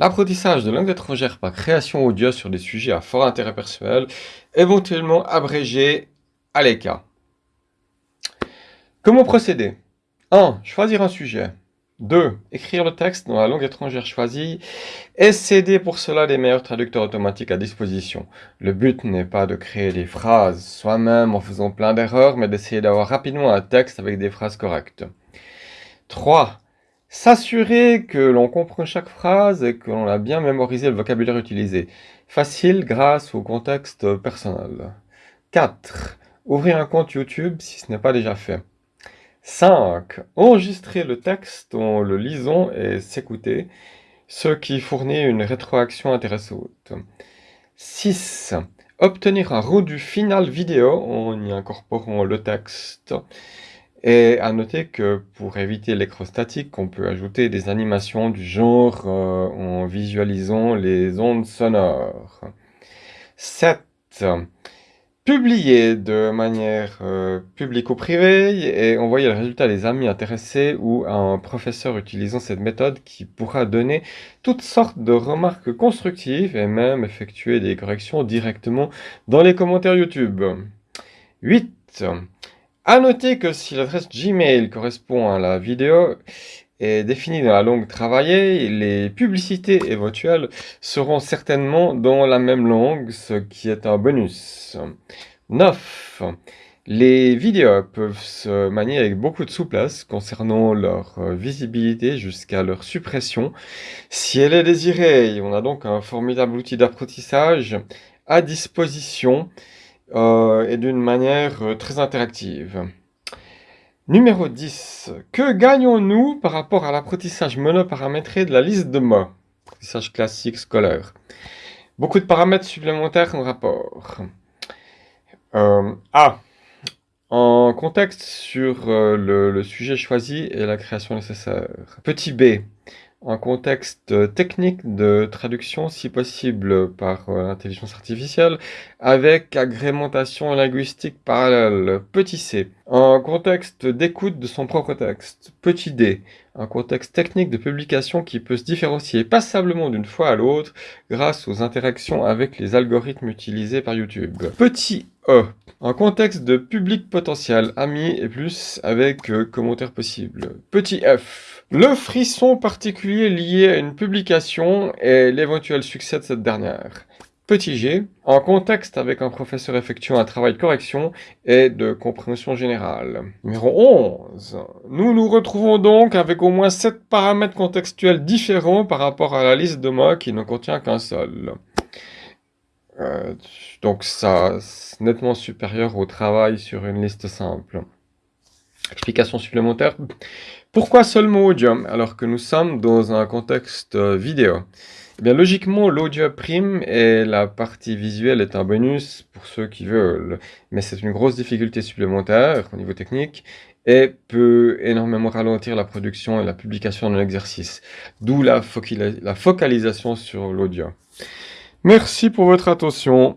L'apprentissage de langue étrangère par création audio sur des sujets à fort intérêt personnel, éventuellement abrégé à l'ECA. Comment procéder? 1. Choisir un sujet. 2. Écrire le texte dans la langue étrangère choisie et céder pour cela les meilleurs traducteurs automatiques à disposition. Le but n'est pas de créer des phrases soi-même en faisant plein d'erreurs, mais d'essayer d'avoir rapidement un texte avec des phrases correctes. 3. S'assurer que l'on comprend chaque phrase et que l'on a bien mémorisé le vocabulaire utilisé. Facile grâce au contexte personnel. 4. Ouvrir un compte YouTube si ce n'est pas déjà fait. 5. Enregistrer le texte en le lisant et s'écouter, ce qui fournit une rétroaction intéressante. 6. Obtenir un rendu final vidéo en y incorporant le texte. Et à noter que pour éviter l'écran statique, on peut ajouter des animations du genre euh, en visualisant les ondes sonores. 7 publier de manière euh, publique ou privée et envoyer le résultat à des amis intéressés ou à un professeur utilisant cette méthode qui pourra donner toutes sortes de remarques constructives et même effectuer des corrections directement dans les commentaires YouTube. 8. À noter que si l'adresse Gmail correspond à la vidéo, est définie dans la langue travaillée, les publicités éventuelles seront certainement dans la même langue, ce qui est un bonus. 9. Les vidéos peuvent se manier avec beaucoup de souplesse concernant leur visibilité jusqu'à leur suppression si elle est désirée. On a donc un formidable outil d'apprentissage à disposition euh, et d'une manière euh, très interactive. Numéro 10. Que gagnons-nous par rapport à l'apprentissage monoparamétré de la liste de mots? Apprentissage classique scolaire. Beaucoup de paramètres supplémentaires en rapport. Euh, A. En contexte sur le, le, sujet choisi et la création nécessaire. Petit b un contexte technique de traduction, si possible par euh, l'intelligence artificielle, avec agrémentation linguistique parallèle. Petit c, un contexte d'écoute de son propre texte. Petit d, un contexte technique de publication qui peut se différencier passablement d'une fois à l'autre grâce aux interactions avec les algorithmes utilisés par YouTube. Petit e, un contexte de public potentiel, amis et plus avec euh, commentaires possibles. Petit f, le frisson particulier lié à une publication et l'éventuel succès de cette dernière. Petit g, en contexte avec un professeur effectuant un travail de correction et de compréhension générale. Numéro 11. Nous nous retrouvons donc avec au moins 7 paramètres contextuels différents par rapport à la liste de mots qui ne contient qu'un seul. Euh, donc ça, nettement supérieur au travail sur une liste simple. Explication supplémentaire. Pourquoi seulement audio alors que nous sommes dans un contexte euh, vidéo? Eh bien, logiquement, l'audio prime et la partie visuelle est un bonus pour ceux qui veulent. Mais c'est une grosse difficulté supplémentaire au niveau technique et peut énormément ralentir la production et la publication de l'exercice. D'où la, la focalisation sur l'audio. Merci pour votre attention.